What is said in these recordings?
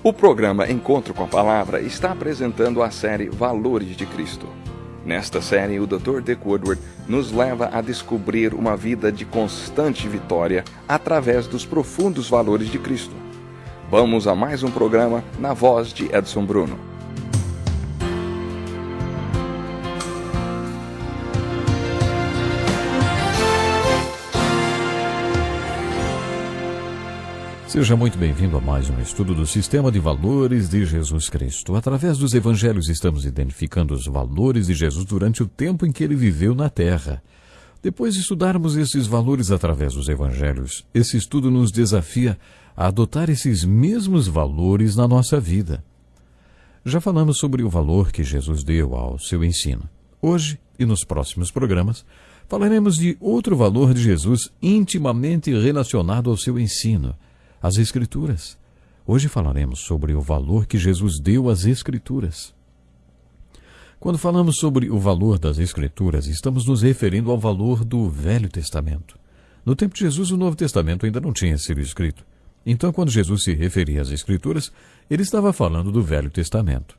O programa Encontro com a Palavra está apresentando a série Valores de Cristo. Nesta série, o Dr. Dick Woodward nos leva a descobrir uma vida de constante vitória através dos profundos valores de Cristo. Vamos a mais um programa na voz de Edson Bruno. Seja muito bem-vindo a mais um estudo do Sistema de Valores de Jesus Cristo. Através dos evangelhos estamos identificando os valores de Jesus durante o tempo em que ele viveu na Terra. Depois de estudarmos esses valores através dos evangelhos, esse estudo nos desafia a adotar esses mesmos valores na nossa vida. Já falamos sobre o valor que Jesus deu ao seu ensino. Hoje e nos próximos programas, falaremos de outro valor de Jesus intimamente relacionado ao seu ensino – as Escrituras. Hoje falaremos sobre o valor que Jesus deu às Escrituras. Quando falamos sobre o valor das Escrituras, estamos nos referindo ao valor do Velho Testamento. No tempo de Jesus, o Novo Testamento ainda não tinha sido escrito. Então, quando Jesus se referia às Escrituras, ele estava falando do Velho Testamento.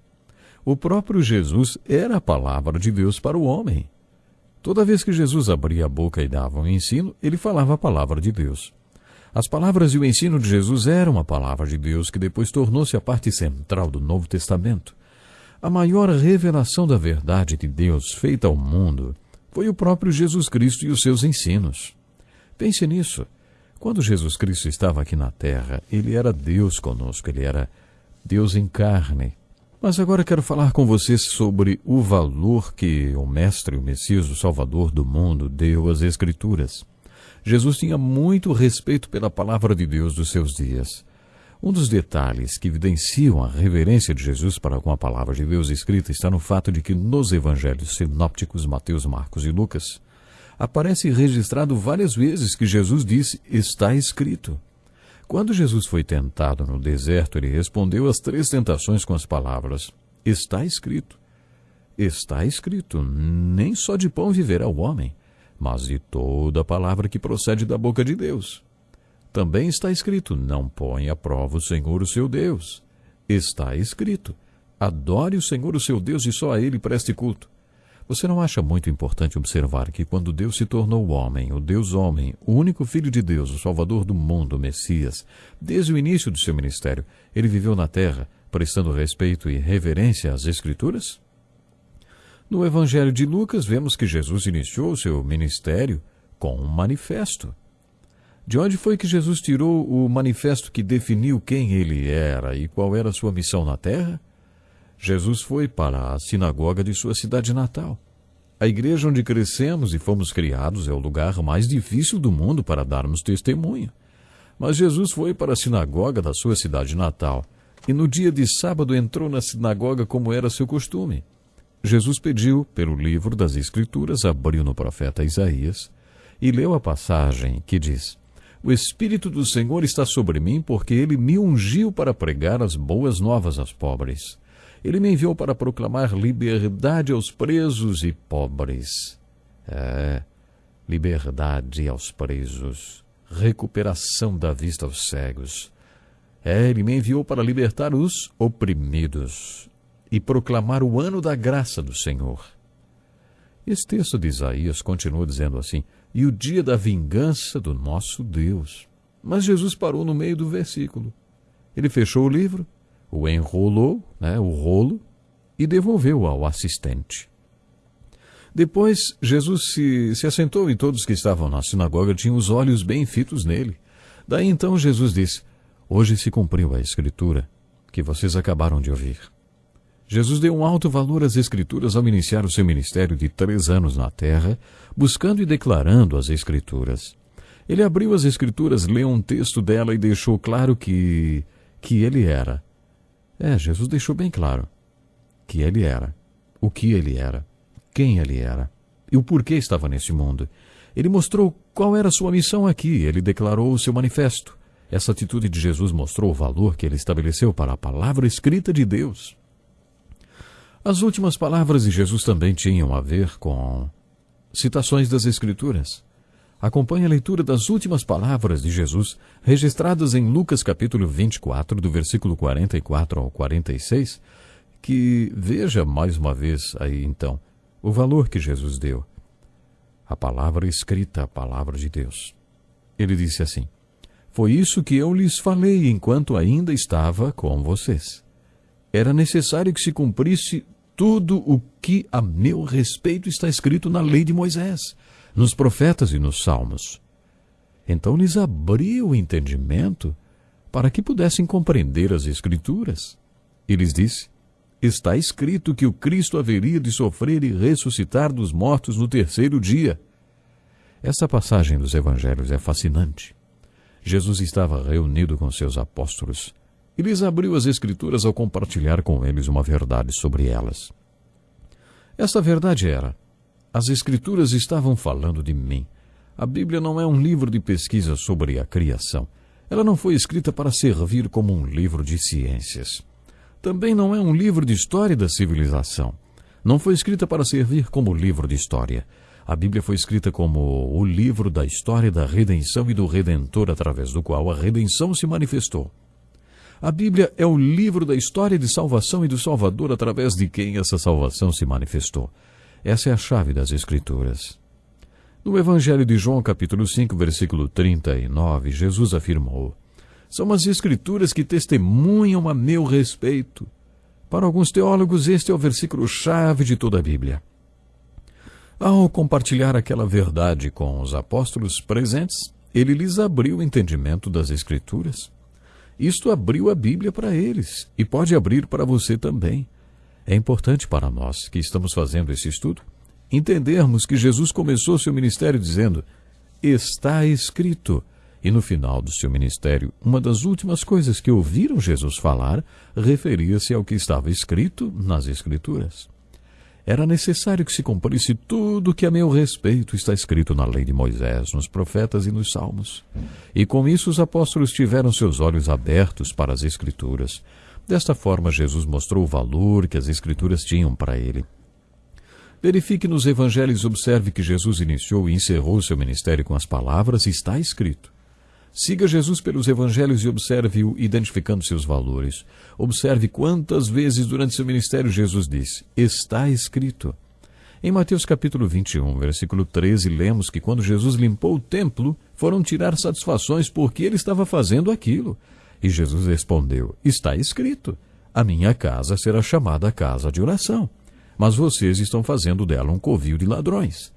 O próprio Jesus era a palavra de Deus para o homem. Toda vez que Jesus abria a boca e dava um ensino, ele falava a palavra de Deus. As palavras e o ensino de Jesus eram a palavra de Deus que depois tornou-se a parte central do Novo Testamento. A maior revelação da verdade de Deus feita ao mundo foi o próprio Jesus Cristo e os seus ensinos. Pense nisso. Quando Jesus Cristo estava aqui na terra, ele era Deus conosco, ele era Deus em carne. Mas agora quero falar com vocês sobre o valor que o Mestre, o Messias, o Salvador do mundo, deu às Escrituras. Jesus tinha muito respeito pela palavra de Deus dos seus dias. Um dos detalhes que evidenciam a reverência de Jesus para com a palavra de Deus escrita está no fato de que nos evangelhos sinópticos Mateus, Marcos e Lucas aparece registrado várias vezes que Jesus disse: Está escrito. Quando Jesus foi tentado no deserto, ele respondeu às três tentações com as palavras: Está escrito. Está escrito: Nem só de pão viverá o homem, mas de toda palavra que procede da boca de Deus. Também está escrito: Não põe à prova o Senhor o seu Deus. Está escrito: Adore o Senhor o seu Deus e só a ele preste culto. Você não acha muito importante observar que quando Deus se tornou homem, o Deus homem, o único Filho de Deus, o Salvador do mundo, o Messias, desde o início do seu ministério, ele viveu na terra, prestando respeito e reverência às Escrituras? No Evangelho de Lucas, vemos que Jesus iniciou seu ministério com um manifesto. De onde foi que Jesus tirou o manifesto que definiu quem ele era e qual era sua missão na terra? Jesus foi para a sinagoga de sua cidade natal. A igreja onde crescemos e fomos criados é o lugar mais difícil do mundo para darmos testemunho. Mas Jesus foi para a sinagoga da sua cidade natal e no dia de sábado entrou na sinagoga como era seu costume. Jesus pediu, pelo livro das Escrituras, abriu no profeta Isaías e leu a passagem que diz: O Espírito do Senhor está sobre mim, porque ele me ungiu para pregar as boas novas aos pobres. Ele me enviou para proclamar liberdade aos presos e pobres. É, liberdade aos presos, recuperação da vista aos cegos. É, ele me enviou para libertar os oprimidos e proclamar o ano da graça do Senhor. Esse texto de Isaías continua dizendo assim: e o dia da vingança do nosso Deus. Mas Jesus parou no meio do versículo. Ele fechou o livro, o enrolou, né, o rolo, e devolveu ao assistente. Depois, Jesus se, se assentou e todos que estavam na sinagoga tinham os olhos bem fitos nele. Daí então Jesus disse: Hoje se cumpriu a escritura que vocês acabaram de ouvir. Jesus deu um alto valor às Escrituras ao iniciar o seu ministério de três anos na terra, buscando e declarando as Escrituras. Ele abriu as Escrituras, leu um texto dela e deixou claro que. que ele era. É, Jesus deixou bem claro que ele era, o que ele era, quem ele era e o porquê estava nesse mundo. Ele mostrou qual era sua missão aqui, ele declarou o seu manifesto. Essa atitude de Jesus mostrou o valor que ele estabeleceu para a palavra escrita de Deus. As últimas palavras de Jesus também tinham a ver com citações das Escrituras. Acompanhe a leitura das últimas palavras de Jesus, registradas em Lucas capítulo 24, do versículo 44 ao 46, que veja mais uma vez aí então o valor que Jesus deu. A palavra escrita, a palavra de Deus. Ele disse assim: Foi isso que eu lhes falei enquanto ainda estava com vocês. Era necessário que se cumprisse tudo o que a meu respeito está escrito na lei de Moisés, nos profetas e nos salmos. Então lhes abriu o entendimento para que pudessem compreender as Escrituras. E lhes disse: Está escrito que o Cristo haveria de sofrer e ressuscitar dos mortos no terceiro dia. Essa passagem dos Evangelhos é fascinante. Jesus estava reunido com seus apóstolos e lhes abriu as Escrituras ao compartilhar com eles uma verdade sobre elas. Essa verdade era: as Escrituras estavam falando de mim. A Bíblia não é um livro de pesquisa sobre a criação. Ela não foi escrita para servir como um livro de ciências. Também não é um livro de história da civilização. Não foi escrita para servir como livro de história. A Bíblia foi escrita como o livro da história da redenção e do Redentor através do qual a redenção se manifestou. A Bíblia é o livro da história de salvação e do Salvador através de quem essa salvação se manifestou. Essa é a chave das Escrituras. No Evangelho de João, capítulo 5, versículo 39, Jesus afirmou: São as Escrituras que testemunham a meu respeito. Para alguns teólogos, este é o versículo-chave de toda a Bíblia. Ao compartilhar aquela verdade com os apóstolos presentes, ele lhes abriu o entendimento das Escrituras. Isto abriu a Bíblia para eles e pode abrir para você também. É importante para nós que estamos fazendo esse estudo entendermos que Jesus começou seu ministério dizendo: Está escrito. E no final do seu ministério, uma das últimas coisas que ouviram Jesus falar referia-se ao que estava escrito nas Escrituras. Era necessário que se cumprisse tudo que a meu respeito está escrito na lei de Moisés, nos profetas e nos salmos. E com isso os apóstolos tiveram seus olhos abertos para as Escrituras. Desta forma, Jesus mostrou o valor que as Escrituras tinham para ele. Verifique nos evangelhos observe que Jesus iniciou e encerrou seu ministério com as palavras está escrito. Siga Jesus pelos evangelhos e observe-o identificando seus valores. Observe quantas vezes durante seu ministério Jesus disse: Está escrito. Em Mateus capítulo 21, versículo 13, lemos que quando Jesus limpou o templo, foram tirar satisfações porque ele estava fazendo aquilo. E Jesus respondeu: Está escrito: A minha casa será chamada casa de oração, mas vocês estão fazendo dela um covil de ladrões.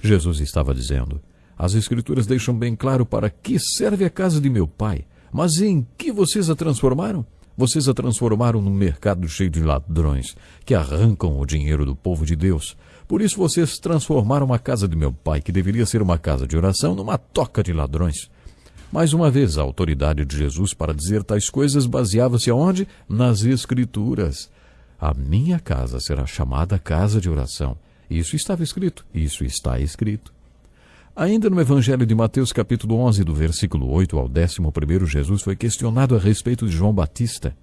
Jesus estava dizendo: as Escrituras deixam bem claro para que serve a casa de meu pai. Mas em que vocês a transformaram? Vocês a transformaram num mercado cheio de ladrões, que arrancam o dinheiro do povo de Deus. Por isso vocês transformaram a casa de meu pai, que deveria ser uma casa de oração, numa toca de ladrões. Mais uma vez, a autoridade de Jesus para dizer tais coisas baseava-se aonde? Nas Escrituras. A minha casa será chamada casa de oração. Isso estava escrito, isso está escrito. Ainda no Evangelho de Mateus, capítulo 11, do versículo 8 ao 11, Jesus foi questionado a respeito de João Batista.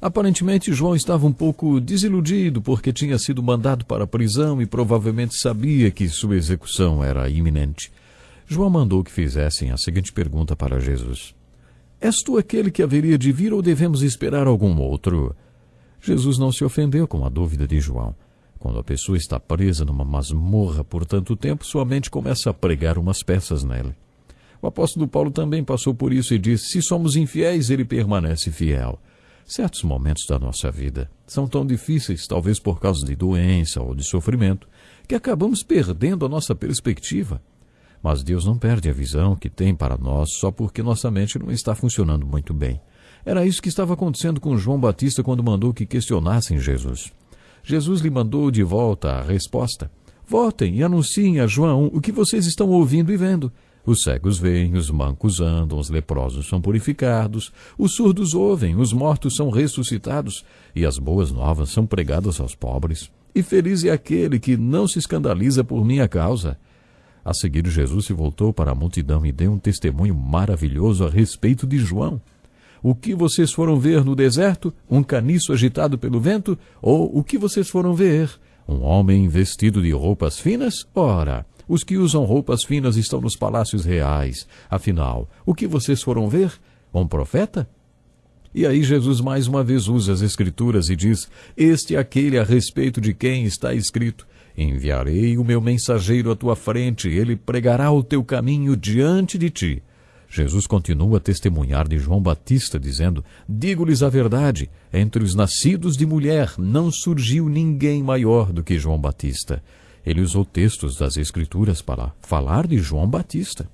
Aparentemente, João estava um pouco desiludido porque tinha sido mandado para a prisão e provavelmente sabia que sua execução era iminente. João mandou que fizessem a seguinte pergunta para Jesus: És tu aquele que haveria de vir ou devemos esperar algum outro? Jesus não se ofendeu com a dúvida de João. Quando a pessoa está presa numa masmorra por tanto tempo, sua mente começa a pregar umas peças nela. O apóstolo Paulo também passou por isso e disse: se somos infiéis, ele permanece fiel. Certos momentos da nossa vida são tão difíceis, talvez por causa de doença ou de sofrimento, que acabamos perdendo a nossa perspectiva. Mas Deus não perde a visão que tem para nós só porque nossa mente não está funcionando muito bem. Era isso que estava acontecendo com João Batista quando mandou que questionassem Jesus. Jesus lhe mandou de volta a resposta: Voltem e anunciem a João o que vocês estão ouvindo e vendo. Os cegos veem, os mancos andam, os leprosos são purificados, os surdos ouvem, os mortos são ressuscitados, e as boas novas são pregadas aos pobres. E feliz é aquele que não se escandaliza por minha causa. A seguir, Jesus se voltou para a multidão e deu um testemunho maravilhoso a respeito de João. O que vocês foram ver no deserto? Um caniço agitado pelo vento? Ou o que vocês foram ver? Um homem vestido de roupas finas? Ora, Os que usam roupas finas estão nos palácios reais. Afinal, o que vocês foram ver? Um profeta? E aí Jesus mais uma vez usa as Escrituras e diz: Este é aquele a respeito de quem está escrito: Enviarei o meu mensageiro à tua frente, ele pregará o teu caminho diante de ti. Jesus continua a testemunhar de João Batista, dizendo: Digo-lhes a verdade, entre os nascidos de mulher não surgiu ninguém maior do que João Batista. Ele usou textos das Escrituras para falar de João Batista.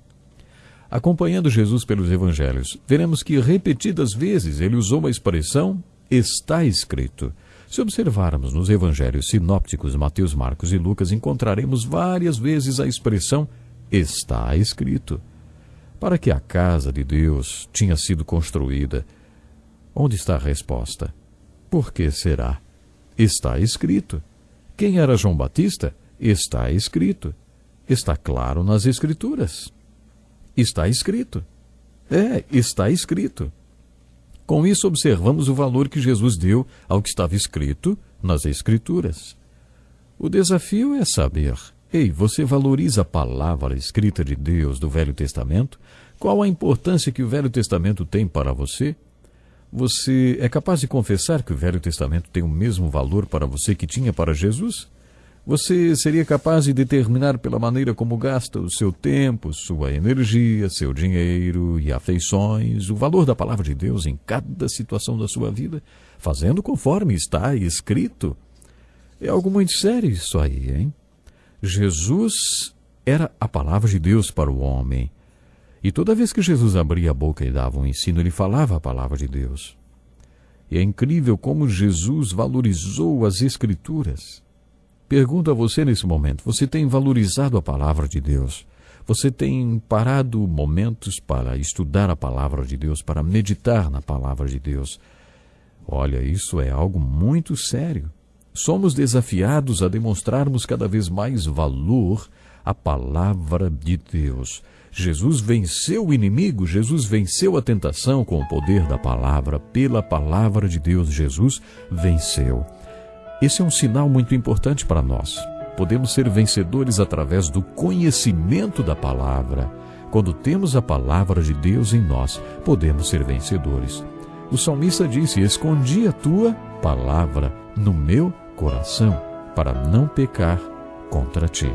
Acompanhando Jesus pelos evangelhos, veremos que repetidas vezes ele usou a expressão está escrito. Se observarmos nos evangelhos sinópticos Mateus, Marcos e Lucas, encontraremos várias vezes a expressão está escrito para que a casa de Deus tinha sido construída. Onde está a resposta? Por que será? Está escrito. Quem era João Batista? Está escrito. Está claro nas Escrituras. Está escrito. É, está escrito. Com isso, observamos o valor que Jesus deu ao que estava escrito nas Escrituras. O desafio é saber Ei, você valoriza a palavra escrita de Deus do Velho Testamento? Qual a importância que o Velho Testamento tem para você? Você é capaz de confessar que o Velho Testamento tem o mesmo valor para você que tinha para Jesus? Você seria capaz de determinar pela maneira como gasta o seu tempo, sua energia, seu dinheiro e afeições, o valor da palavra de Deus em cada situação da sua vida, fazendo conforme está escrito? É algo muito sério isso aí, hein? Jesus era a palavra de Deus para o homem. E toda vez que Jesus abria a boca e dava um ensino, ele falava a palavra de Deus. E é incrível como Jesus valorizou as Escrituras. Pergunto a você nesse momento: você tem valorizado a palavra de Deus? Você tem parado momentos para estudar a palavra de Deus, para meditar na palavra de Deus? Olha, isso é algo muito sério somos desafiados a demonstrarmos cada vez mais valor à palavra de Deus. Jesus venceu o inimigo, Jesus venceu a tentação com o poder da palavra, pela palavra de Deus, Jesus venceu. Esse é um sinal muito importante para nós. Podemos ser vencedores através do conhecimento da palavra. Quando temos a palavra de Deus em nós, podemos ser vencedores. O salmista disse: Escondi a tua palavra no meu coração para não pecar contra ti.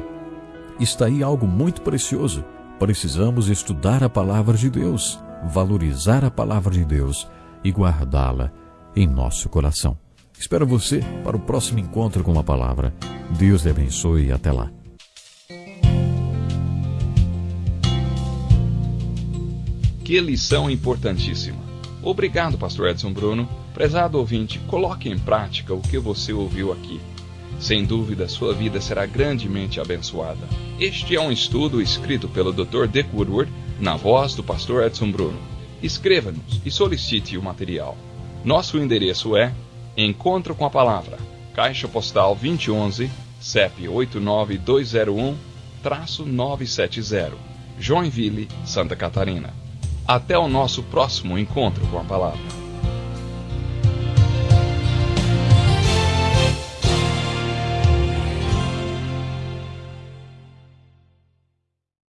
Está aí algo muito precioso. Precisamos estudar a palavra de Deus, valorizar a palavra de Deus e guardá-la em nosso coração. Espero você para o próximo encontro com a palavra. Deus te abençoe e até lá. Que lição importantíssima. Obrigado, Pastor Edson Bruno. Prezado ouvinte, coloque em prática o que você ouviu aqui. Sem dúvida, sua vida será grandemente abençoada. Este é um estudo escrito pelo Dr. Dick Woodward, na voz do Pastor Edson Bruno. Escreva-nos e solicite o material. Nosso endereço é Encontro com a Palavra, Caixa Postal 2011, CEP 89201-970, Joinville, Santa Catarina. Até o nosso próximo encontro com a palavra.